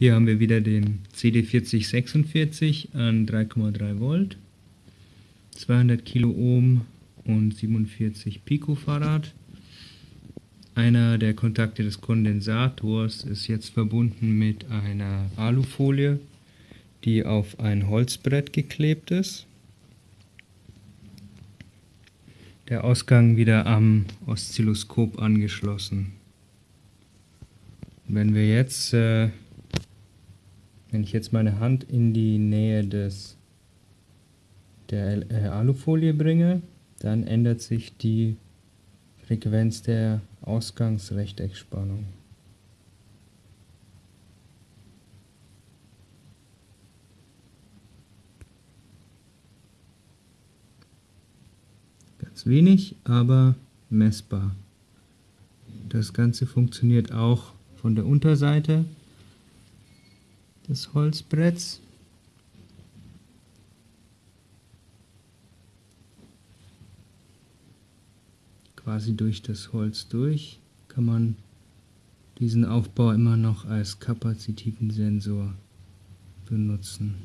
Hier haben wir wieder den CD4046 an 3,3 Volt, 200 Kilo Ohm und 47 Picofarad. Einer der Kontakte des Kondensators ist jetzt verbunden mit einer Alufolie, die auf ein Holzbrett geklebt ist. Der Ausgang wieder am Oszilloskop angeschlossen. Wenn wir jetzt äh, wenn ich jetzt meine Hand in die Nähe des, der äh, Alufolie bringe, dann ändert sich die Frequenz der Ausgangsrechteckspannung. Ganz wenig, aber messbar. Das Ganze funktioniert auch von der Unterseite des Holzbretts. Quasi durch das Holz durch kann man diesen Aufbau immer noch als kapazitiven Sensor benutzen.